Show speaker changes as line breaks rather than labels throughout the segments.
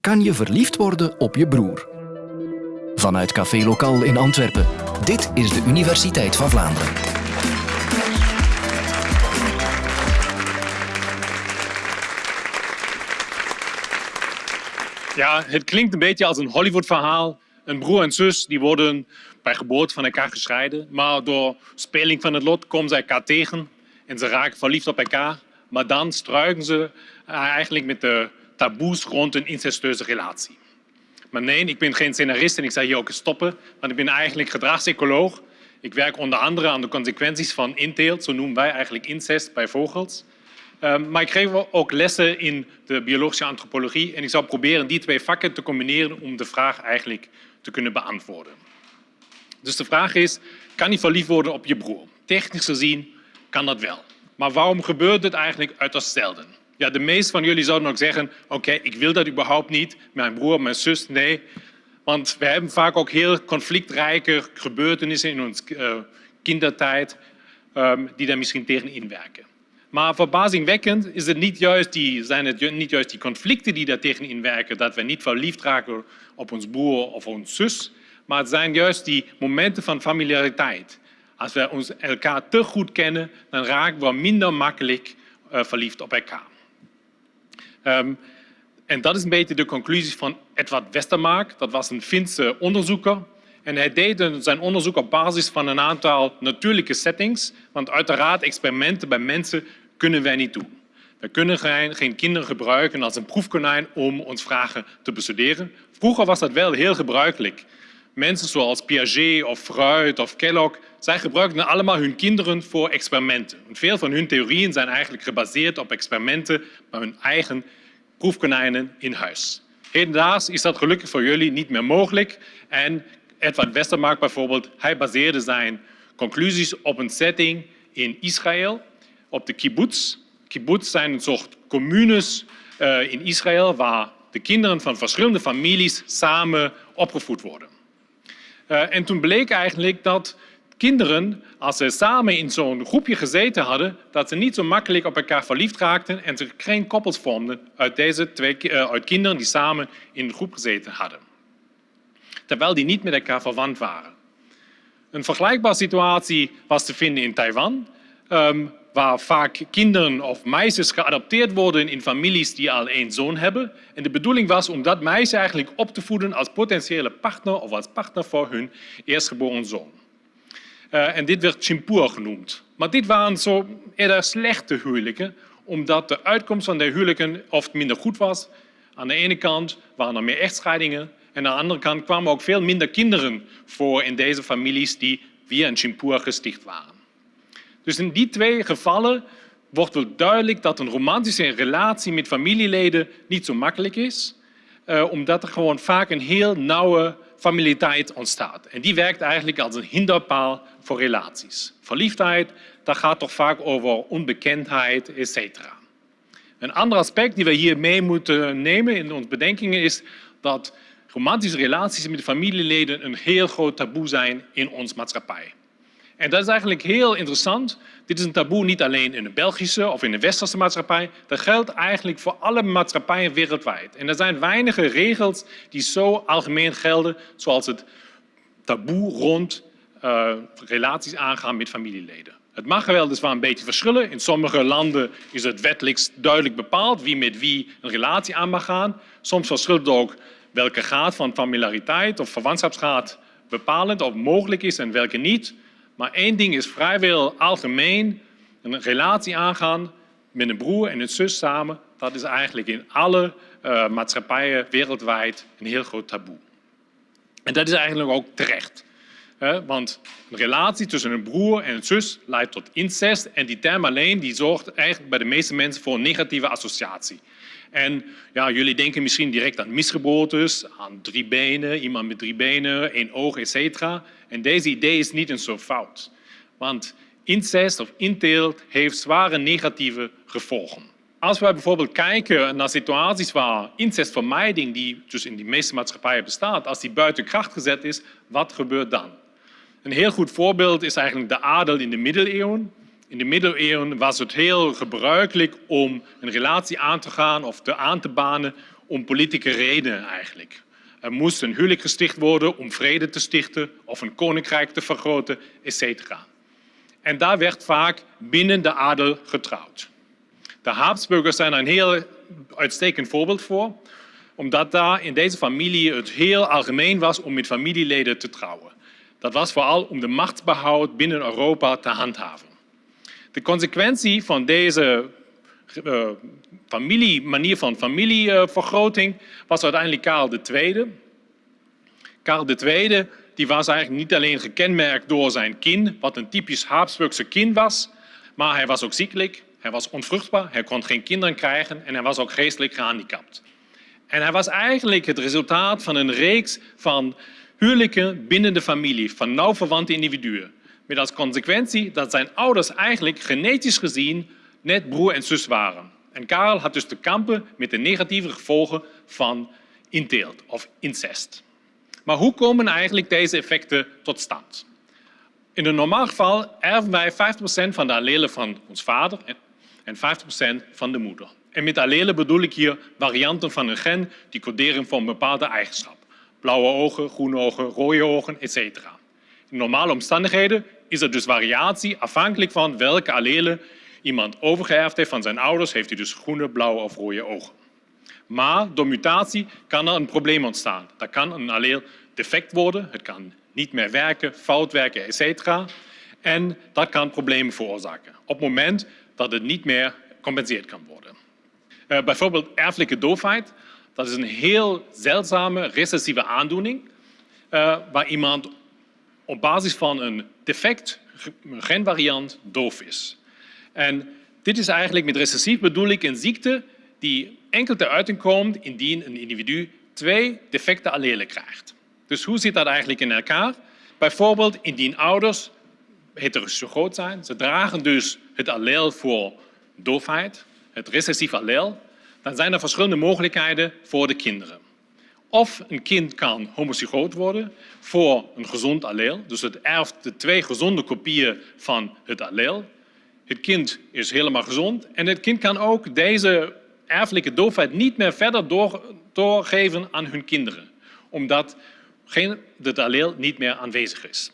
kan je verliefd worden op je broer. Vanuit Café Lokaal in Antwerpen. Dit is de Universiteit van Vlaanderen.
Ja, het klinkt een beetje als een Hollywood-verhaal. Een broer en zus die worden bij geboorte van elkaar gescheiden. Maar door speling van het lot komen ze elkaar tegen en ze raken verliefd op elkaar. Maar dan struiken ze eigenlijk met de taboes rond een incestueuze relatie. Maar nee, ik ben geen scenarist en ik zal hier ook stoppen, want ik ben eigenlijk gedragsecoloog. Ik werk onder andere aan de consequenties van inteelt, zo noemen wij eigenlijk incest bij vogels. Um, maar ik geef ook lessen in de biologische antropologie en ik zal proberen die twee vakken te combineren om de vraag eigenlijk te kunnen beantwoorden. Dus de vraag is, kan je verliefd worden op je broer? Technisch gezien kan dat wel. Maar waarom gebeurt het eigenlijk uiterst zelden? Ja, de meeste van jullie zouden ook zeggen, oké, ik wil dat überhaupt niet. Mijn broer, mijn zus, nee. Want we hebben vaak ook heel conflictrijke gebeurtenissen in onze uh, kindertijd um, die daar misschien tegen inwerken. Maar verbazingwekkend is het niet juist die, zijn het niet juist die conflicten die daar tegen inwerken, dat we niet verliefd raken op ons broer of ons zus, maar het zijn juist die momenten van familiariteit. Als we ons elkaar te goed kennen, dan raken we minder makkelijk uh, verliefd op elkaar. Um, en dat is een beetje de conclusie van Edward Westermark. Dat was een Finse onderzoeker. En hij deed zijn onderzoek op basis van een aantal natuurlijke settings. Want uiteraard, experimenten bij mensen kunnen wij niet doen. We kunnen geen kinderen gebruiken als een proefkonijn om ons vragen te bestuderen. Vroeger was dat wel heel gebruikelijk. Mensen zoals Piaget of Freud of Kellogg, zij gebruikten allemaal hun kinderen voor experimenten. veel van hun theorieën zijn eigenlijk gebaseerd op experimenten bij hun eigen proefkonijnen in huis. Hedendaags is dat gelukkig voor jullie niet meer mogelijk. En Edward Westermark bijvoorbeeld, hij baseerde zijn conclusies op een setting in Israël, op de kibbutz. Kibbutz zijn een soort communes uh, in Israël waar de kinderen van verschillende families samen opgevoed worden. Uh, en toen bleek eigenlijk dat kinderen, als ze samen in zo'n groepje gezeten hadden, dat ze niet zo makkelijk op elkaar verliefd raakten en ze geen koppels vormden uit, deze twee, uh, uit kinderen die samen in een groep gezeten hadden. Terwijl die niet met elkaar verwant waren. Een vergelijkbare situatie was te vinden in Taiwan, um, waar vaak kinderen of meisjes geadopteerd worden in families die al één zoon hebben. En de bedoeling was om dat meisje eigenlijk op te voeden als potentiële partner of als partner voor hun eerstgeboren zoon. Uh, en dit werd chimpur genoemd. Maar dit waren zo eerder slechte huwelijken, omdat de uitkomst van de huwelijken oft minder goed was. Aan de ene kant waren er meer echtscheidingen en aan de andere kant kwamen ook veel minder kinderen voor in deze families die via een chimpur gesticht waren. Dus in die twee gevallen wordt wel duidelijk dat een romantische relatie met familieleden niet zo makkelijk is, uh, omdat er gewoon vaak een heel nauwe familiariteit ontstaat. En die werkt eigenlijk als een hinderpaal voor relaties. Verliefdheid, dat gaat toch vaak over onbekendheid, etc. Een ander aspect die we hier mee moeten nemen in onze bedenkingen is dat romantische relaties met familieleden een heel groot taboe zijn in onze maatschappij. En dat is eigenlijk heel interessant. Dit is een taboe niet alleen in de Belgische of in de westerse maatschappij. Dat geldt eigenlijk voor alle maatschappijen wereldwijd. En er zijn weinige regels die zo algemeen gelden, zoals het taboe rond uh, relaties aangaan met familieleden. Het mag weliswaar een beetje verschillen. In sommige landen is het wettelijk duidelijk bepaald wie met wie een relatie aan mag gaan. Soms verschilt ook welke graad van familiariteit of verwantschapsgraad bepalend of mogelijk is en welke niet. Maar één ding is vrijwel algemeen. Een relatie aangaan met een broer en een zus samen, dat is eigenlijk in alle uh, maatschappijen wereldwijd een heel groot taboe. En dat is eigenlijk ook terecht. Hè? Want een relatie tussen een broer en een zus leidt tot incest en die term alleen die zorgt eigenlijk bij de meeste mensen voor een negatieve associatie. En ja, jullie denken misschien direct aan misgeboortes, aan drie benen, iemand met drie benen, één oog, etc. En deze idee is niet een zo fout. Want incest of inteelt heeft zware negatieve gevolgen. Als we bijvoorbeeld kijken naar situaties waar incestvermijding, die dus in de meeste maatschappijen bestaat, als die buiten kracht gezet is, wat gebeurt dan? Een heel goed voorbeeld is eigenlijk de adel in de middeleeuwen. In de middeleeuwen was het heel gebruikelijk om een relatie aan te gaan of te aan te banen om politieke redenen eigenlijk. Er moest een huwelijk gesticht worden om vrede te stichten of een koninkrijk te vergroten, etc. En daar werd vaak binnen de adel getrouwd. De Habsburgers zijn een heel uitstekend voorbeeld voor, omdat daar in deze familie het heel algemeen was om met familieleden te trouwen. Dat was vooral om de machtsbehoud binnen Europa te handhaven. De consequentie van deze uh, familie, manier van familievergroting was uiteindelijk Karel II. Karel II die was eigenlijk niet alleen gekenmerkt door zijn kin, wat een typisch Habsburgse kin was, maar hij was ook ziekelijk, hij was onvruchtbaar, hij kon geen kinderen krijgen en hij was ook geestelijk gehandicapt. En hij was eigenlijk het resultaat van een reeks van huwelijken binnen de familie, van nauw verwante individuen. Met als consequentie dat zijn ouders eigenlijk genetisch gezien net broer en zus waren. En Karel had dus te kampen met de negatieve gevolgen van inteelt of incest. Maar hoe komen eigenlijk deze effecten tot stand? In een normaal geval erven wij 50% van de allelen van ons vader en 50% van de moeder. En met allelen bedoel ik hier varianten van een gen die coderen voor een bepaalde eigenschap. Blauwe ogen, groene ogen, rode ogen, etc. In normale omstandigheden is er dus variatie afhankelijk van welke allelen iemand overgeërfd heeft van zijn ouders, heeft hij dus groene, blauwe of rode ogen. Maar door mutatie kan er een probleem ontstaan. Dat kan een alleel defect worden, het kan niet meer werken, fout werken, etc. En dat kan problemen veroorzaken op het moment dat het niet meer gecompenseerd kan worden. Uh, bijvoorbeeld erfelijke doofheid. Dat is een heel zeldzame recessieve aandoening uh, waar iemand op basis van een defect genvariant doof is. En dit is eigenlijk met recessief bedoel ik een ziekte die enkel te uiting komt indien een individu twee defecte allelen krijgt. Dus hoe zit dat eigenlijk in elkaar? Bijvoorbeeld indien ouders heterozygoot zijn, ze dragen dus het alleel voor doofheid, het recessieve alleel, dan zijn er verschillende mogelijkheden voor de kinderen. Of een kind kan homozygoot worden voor een gezond alleel, dus het erft de twee gezonde kopieën van het alleel. Het kind is helemaal gezond en het kind kan ook deze erfelijke doofheid niet meer verder doorgeven aan hun kinderen, omdat het alleel niet meer aanwezig is.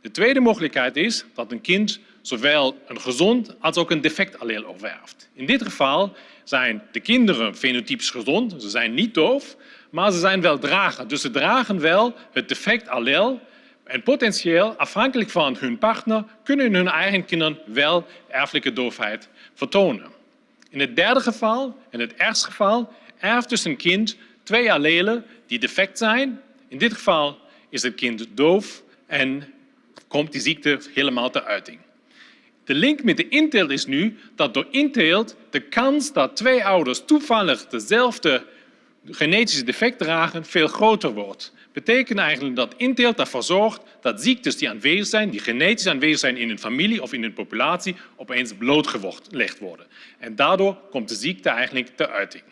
De tweede mogelijkheid is dat een kind zowel een gezond als ook een defect alleel overerft. In dit geval zijn de kinderen fenotypisch gezond, ze zijn niet doof, maar ze zijn wel drager. Dus ze dragen wel het defect alleel en potentieel, afhankelijk van hun partner, kunnen hun eigen kinderen wel erfelijke doofheid vertonen. In het derde geval, in het ergste geval, erft dus een kind twee allelen die defect zijn. In dit geval is het kind doof en komt die ziekte helemaal te uiting. De link met de inteelt is nu dat door inteelt de kans dat twee ouders toevallig dezelfde genetische defect dragen veel groter wordt. betekent eigenlijk dat inteelt ervoor zorgt dat ziektes die aanwezig zijn, die genetisch aanwezig zijn in een familie of in een populatie, opeens blootgelegd worden. En daardoor komt de ziekte eigenlijk te uiting.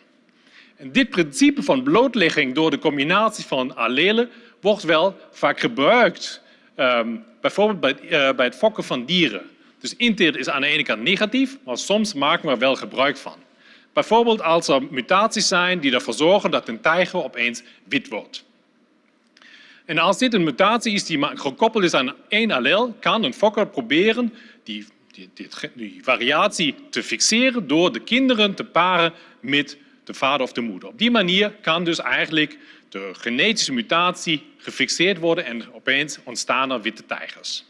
En dit principe van blootlegging door de combinatie van allelen wordt wel vaak gebruikt, um, bijvoorbeeld bij, uh, bij het fokken van dieren. Dus inteelt is aan de ene kant negatief, maar soms maken we er wel gebruik van. Bijvoorbeeld als er mutaties zijn die ervoor zorgen dat een tijger opeens wit wordt. En als dit een mutatie is die gekoppeld is aan één allel, kan een fokker proberen die, die, die, variatie te fixeren door de kinderen te paren met de vader of de moeder. Op die manier kan dus eigenlijk de genetische mutatie gefixeerd worden en opeens ontstaan er witte tijgers.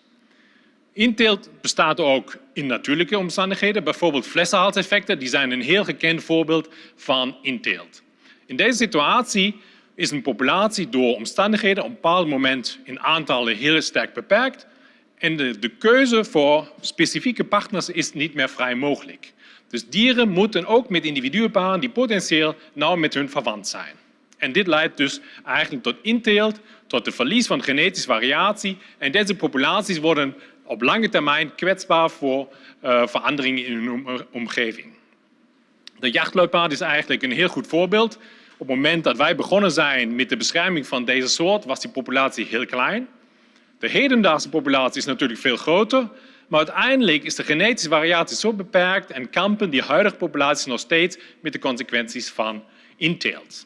Inteelt bestaat ook in natuurlijke omstandigheden, bijvoorbeeld flessenhalseffecten. Die zijn een heel gekend voorbeeld van inteelt. In deze situatie is een populatie door omstandigheden op een bepaald moment in aantallen heel sterk beperkt en de, de keuze voor specifieke partners is niet meer vrij mogelijk. Dus dieren moeten ook met individuen paren die potentieel nauw met hun verwant zijn. En dit leidt dus eigenlijk tot inteelt, tot het verlies van genetische variatie. En deze populaties worden op lange termijn kwetsbaar voor uh, veranderingen in hun omgeving. De jachtluipaard is eigenlijk een heel goed voorbeeld. Op het moment dat wij begonnen zijn met de bescherming van deze soort, was die populatie heel klein. De hedendaagse populatie is natuurlijk veel groter, maar uiteindelijk is de genetische variatie zo beperkt en kampen die huidige populaties nog steeds met de consequenties van inteelt.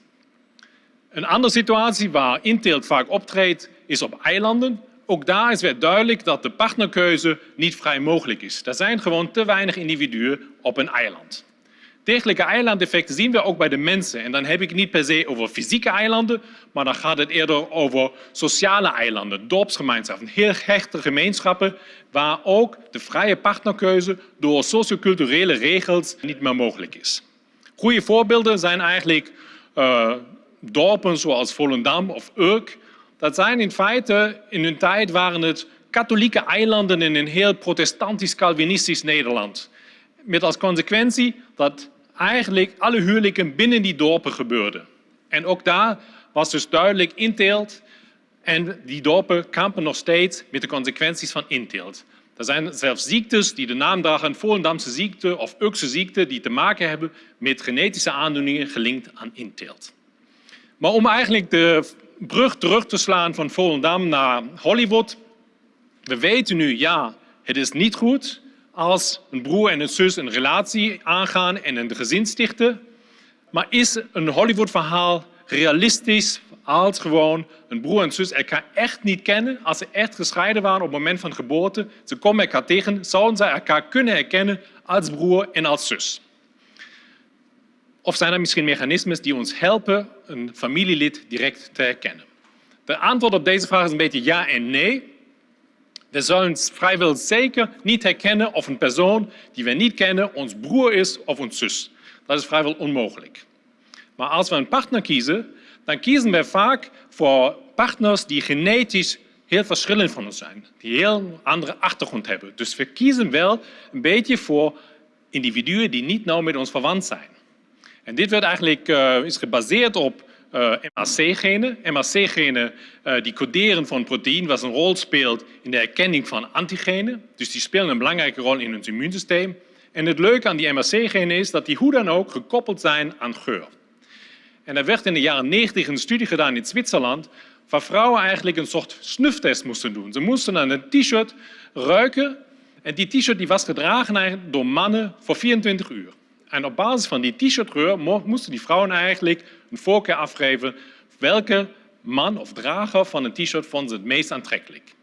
Een andere situatie waar inteelt vaak optreedt is op eilanden. Ook daar is weer duidelijk dat de partnerkeuze niet vrij mogelijk is. Er zijn gewoon te weinig individuen op een eiland. Dergelijke eilandeffecten zien we ook bij de mensen. En dan heb ik niet per se over fysieke eilanden, maar dan gaat het eerder over sociale eilanden, dorpsgemeenschappen, heel hechte gemeenschappen, waar ook de vrije partnerkeuze door socioculturele regels niet meer mogelijk is. Goede voorbeelden zijn eigenlijk uh, dorpen zoals Volendam of Urk. Dat zijn in feite, in hun tijd waren het katholieke eilanden in een heel protestantisch-calvinistisch Nederland. Met als consequentie dat eigenlijk alle huwelijken binnen die dorpen gebeurden. En ook daar was dus duidelijk inteelt en die dorpen kampen nog steeds met de consequenties van inteelt. Er zijn zelfs ziektes die de naam dragen, Volendamse ziekte of Ukse ziekte, die te maken hebben met genetische aandoeningen gelinkt aan inteelt. Maar om eigenlijk de brug terug te slaan van Volendam naar Hollywood. We weten nu, ja, het is niet goed als een broer en een zus een relatie aangaan en een gezin stichten. Maar is een Hollywood-verhaal realistisch als gewoon een broer en zus elkaar echt niet kennen, als ze echt gescheiden waren op het moment van geboorte, ze komen elkaar tegen, zouden ze elkaar kunnen herkennen als broer en als zus? Of zijn er misschien mechanismes die ons helpen een familielid direct te herkennen? De antwoord op deze vraag is een beetje ja en nee. We zullen vrijwel zeker niet herkennen of een persoon die we niet kennen ons broer is of ons zus. Dat is vrijwel onmogelijk. Maar als we een partner kiezen, dan kiezen we vaak voor partners die genetisch heel verschillend van ons zijn, die heel andere achtergrond hebben. Dus we kiezen wel een beetje voor individuen die niet nauw met ons verwant zijn. En dit werd eigenlijk, uh, is gebaseerd op uh, eh, MHC-genen. MHC-genen uh, die coderen voor een proteïne wat een rol speelt in de herkenning van antigenen. Dus die spelen een belangrijke rol in ons immuunsysteem. En het leuke aan die MHC-genen is dat die hoe dan ook gekoppeld zijn aan geur. En er werd in de jaren 90 een studie gedaan in Zwitserland waar vrouwen eigenlijk een soort snuftest moesten doen. Ze moesten aan een t-shirt ruiken en die t-shirt was gedragen door mannen voor 24 uur. En op basis van die t-shirtgeur moesten die vrouwen eigenlijk een voorkeur afgeven welke man of drager van een t-shirt vonden ze het meest aantrekkelijk.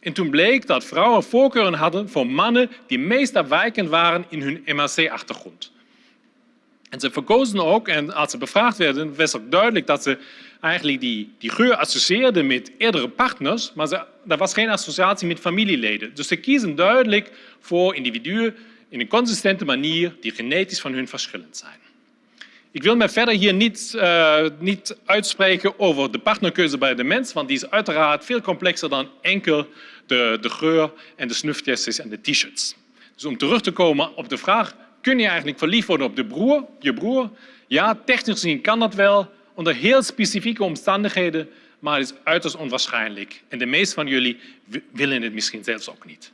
En toen bleek dat vrouwen voorkeuren hadden voor mannen die meest afwijkend waren in hun MHC-achtergrond. En ze verkozen ook, en als ze bevraagd werden, was ook duidelijk dat ze eigenlijk die, die geur associeerden met eerdere partners, maar ze, er was geen associatie met familieleden. Dus ze kiezen duidelijk voor individuen in een consistente manier die genetisch van hun verschillend zijn. Ik wil me verder hier niet, uh, niet uitspreken over de partnerkeuze bij de mens, want die is uiteraard veel complexer dan enkel de, de geur en de snuftestjes en de t-shirts. Dus om terug te komen op de vraag, kun je eigenlijk verliefd worden op de broer, je broer? Ja, technisch gezien kan dat wel, onder heel specifieke omstandigheden, maar het is uiterst onwaarschijnlijk. En de meeste van jullie willen het misschien zelfs ook niet.